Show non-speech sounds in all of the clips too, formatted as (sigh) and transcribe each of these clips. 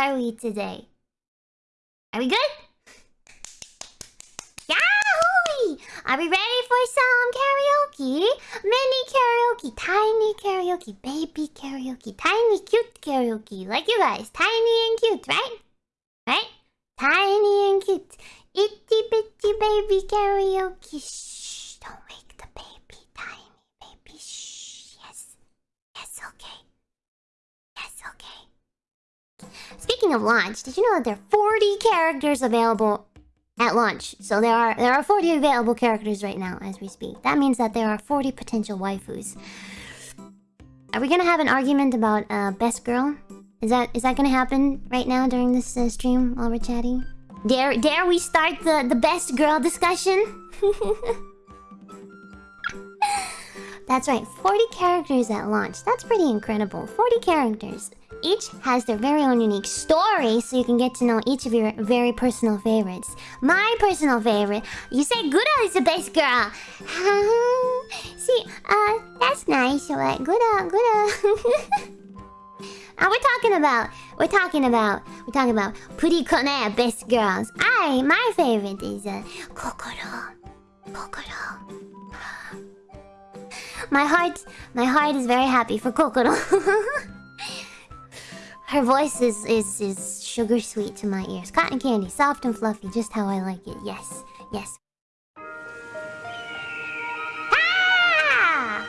are we today? Are we good? Yahoo! Are we ready for some karaoke? Mini karaoke, tiny karaoke, baby karaoke, tiny cute karaoke. Like you guys, tiny and cute, right? Right? Tiny and cute. Itty bitty baby karaoke. Shh, don't wake the baby, tiny baby. Shh, yes. Yes, okay. Yes, okay. Speaking of launch, did you know that there are 40 characters available at launch? So there are there are 40 available characters right now as we speak. That means that there are 40 potential waifus. Are we gonna have an argument about uh, best girl? Is that is that gonna happen right now during this uh, stream while we're chatting? Dare dare we start the the best girl discussion? (laughs) That's right, 40 characters at launch. That's pretty incredible. 40 characters. Each has their very own unique story, so you can get to know each of your very personal favorites. My personal favorite, you say Gura is the best girl. (laughs) See, uh, that's nice. What? Gura, Gura. Uh, we're talking about, we're talking about, we're talking about PriConne best girls. I, my favorite is uh, Kokoro. Kokoro. (gasps) My heart, my heart is very happy for Kokoro. (laughs) Her voice is, is, is sugar sweet to my ears. Cotton candy, soft and fluffy, just how I like it. Yes, yes. (laughs) Ah!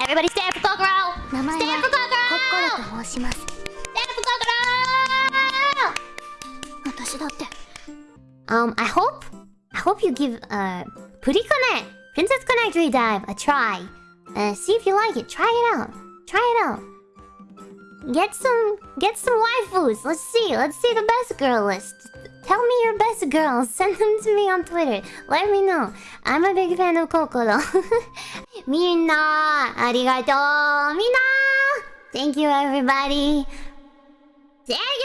Everybody stand for Kokoro! Stand for Kokoro! コッコロと申します Stand for Kokoro! 私だって Um, I hope, I hope you give, uh, Purikone, Princess Connect Redive a try. Uh, see if you like it. Try it out. Try it out. Get some, get some waifus. Let's see. Let's see the best girl list. Tell me your best girls. Send (laughs) them to me on Twitter. Let me know. I'm a big fan of Kokoro. Minna, arigato. Minna. (laughs) Thank you, everybody. Thank you.